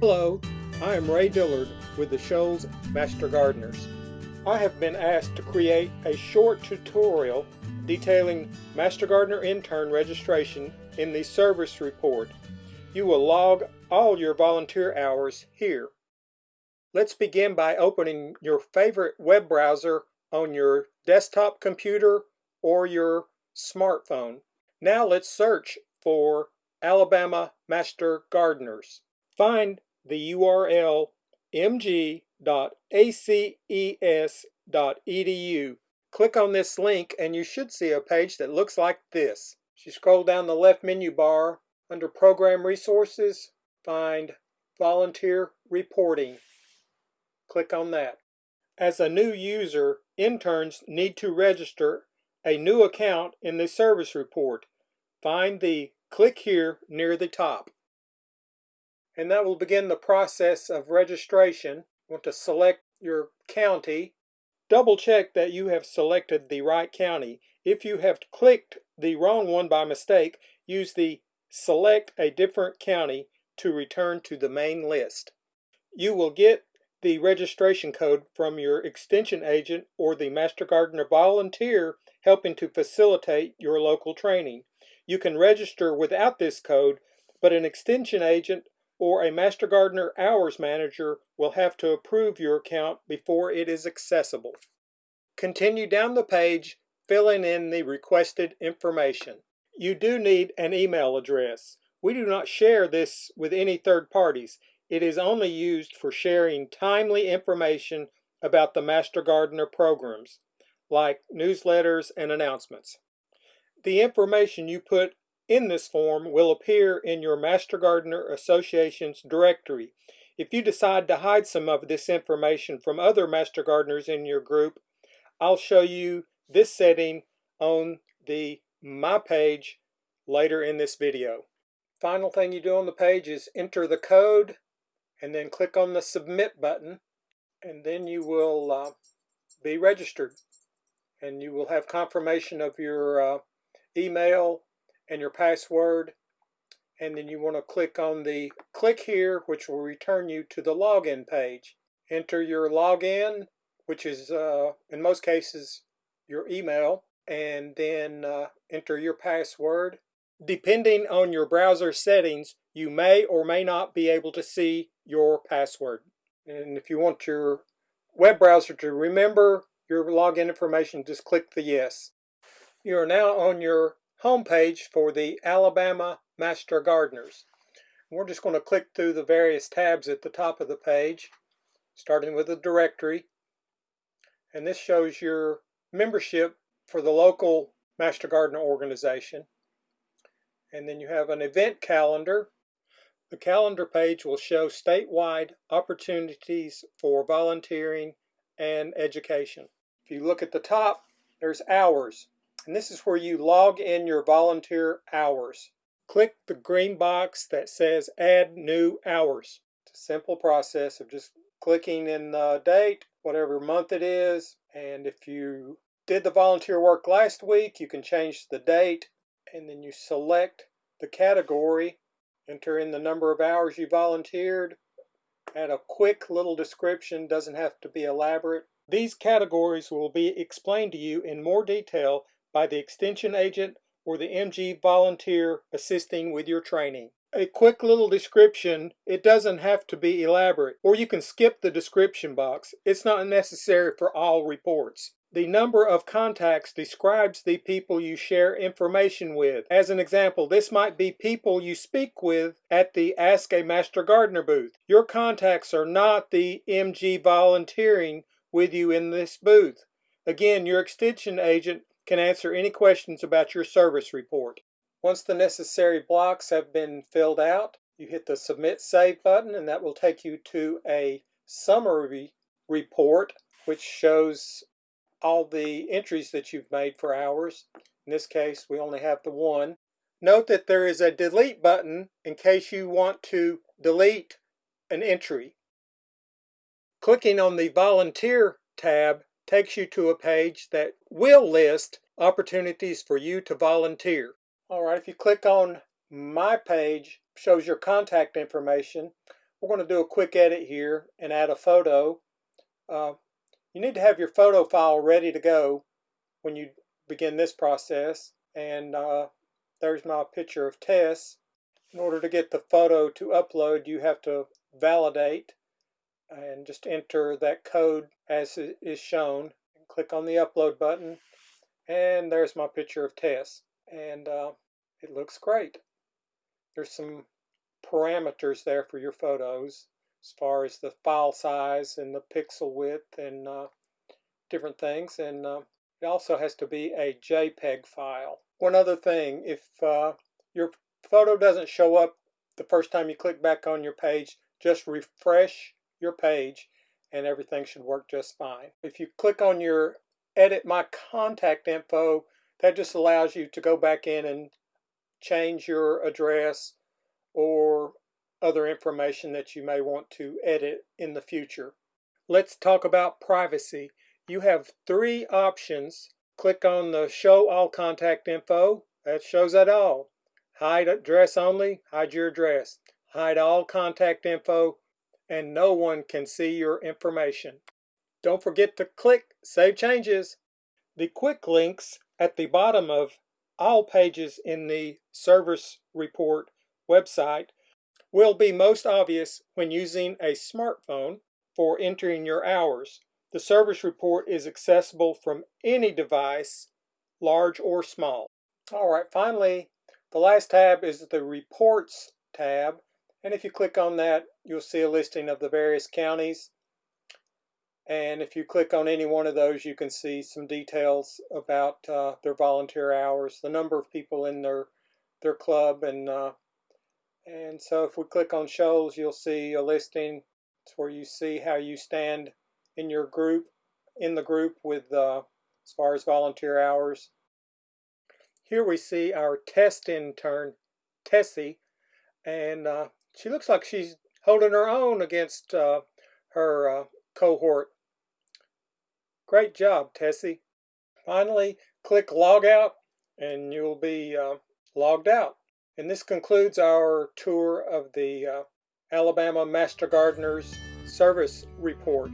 Hello, I am Ray Dillard with the Shoals Master Gardeners. I have been asked to create a short tutorial detailing Master Gardener intern registration in the service report. You will log all your volunteer hours here. Let's begin by opening your favorite web browser on your desktop computer or your smartphone. Now let's search for Alabama Master Gardeners. Find the URL mg.aces.edu. Click on this link and you should see a page that looks like this. You scroll down the left menu bar, under Program Resources, find Volunteer Reporting. Click on that. As a new user, interns need to register a new account in the service report. Find the Click Here near the top and that will begin the process of registration. You want to select your county. Double check that you have selected the right county. If you have clicked the wrong one by mistake, use the Select a different county to return to the main list. You will get the registration code from your extension agent or the Master Gardener volunteer helping to facilitate your local training. You can register without this code, but an extension agent or a Master Gardener Hours Manager will have to approve your account before it is accessible. Continue down the page, filling in the requested information. You do need an email address. We do not share this with any third parties. It is only used for sharing timely information about the Master Gardener programs, like newsletters and announcements. The information you put in this form will appear in your Master Gardener Association's directory. If you decide to hide some of this information from other Master Gardeners in your group, I'll show you this setting on the My page later in this video. Final thing you do on the page is enter the code and then click on the Submit button and then you will uh, be registered and you will have confirmation of your uh, email and your password and then you want to click on the click here which will return you to the login page. Enter your login which is uh, in most cases your email and then uh, enter your password. Depending on your browser settings you may or may not be able to see your password. And if you want your web browser to remember your login information just click the yes. You are now on your homepage for the Alabama Master Gardeners. We're just going to click through the various tabs at the top of the page, starting with the directory. And this shows your membership for the local Master Gardener organization. And then you have an event calendar. The calendar page will show statewide opportunities for volunteering and education. If you look at the top, there's hours. And this is where you log in your volunteer hours. Click the green box that says add new hours. It's a simple process of just clicking in the date, whatever month it is. And if you did the volunteer work last week, you can change the date and then you select the category, enter in the number of hours you volunteered, add a quick little description, doesn't have to be elaborate. These categories will be explained to you in more detail by the extension agent or the MG volunteer assisting with your training. A quick little description, it doesn't have to be elaborate, or you can skip the description box. It's not necessary for all reports. The number of contacts describes the people you share information with. As an example, this might be people you speak with at the Ask a Master Gardener booth. Your contacts are not the MG volunteering with you in this booth. Again, your extension agent can answer any questions about your service report. Once the necessary blocks have been filled out, you hit the Submit Save button and that will take you to a summary report which shows all the entries that you've made for hours. In this case, we only have the one. Note that there is a delete button in case you want to delete an entry. Clicking on the Volunteer tab takes you to a page that will list opportunities for you to volunteer. All right, if you click on my page, shows your contact information. we're going to do a quick edit here and add a photo. Uh, you need to have your photo file ready to go when you begin this process. And uh, there's my picture of Tess. In order to get the photo to upload, you have to validate and just enter that code as is shown. And click on the upload button and there's my picture of Tess. And uh, it looks great. There's some parameters there for your photos as far as the file size and the pixel width and uh, different things. And uh, it also has to be a JPEG file. One other thing, if uh, your photo doesn't show up the first time you click back on your page, just refresh your page and everything should work just fine. If you click on your edit my contact info, that just allows you to go back in and change your address or other information that you may want to edit in the future. Let's talk about privacy. You have three options. Click on the show all contact info. That shows that all. Hide address only, hide your address. Hide all contact info, and no one can see your information. Don't forget to click Save Changes. The quick links at the bottom of all pages in the service report website will be most obvious when using a smartphone for entering your hours. The service report is accessible from any device, large or small. All right, finally, the last tab is the Reports tab. And if you click on that, you'll see a listing of the various counties. And if you click on any one of those, you can see some details about uh, their volunteer hours, the number of people in their their club, and uh, and so if we click on Shoals, you'll see a listing it's where you see how you stand in your group, in the group with uh, as far as volunteer hours. Here we see our test intern, Tessie, and uh, she looks like she's holding her own against uh, her uh, cohort. Great job, Tessie. Finally, click Log Out and you'll be uh, logged out. And this concludes our tour of the uh, Alabama Master Gardeners Service Report.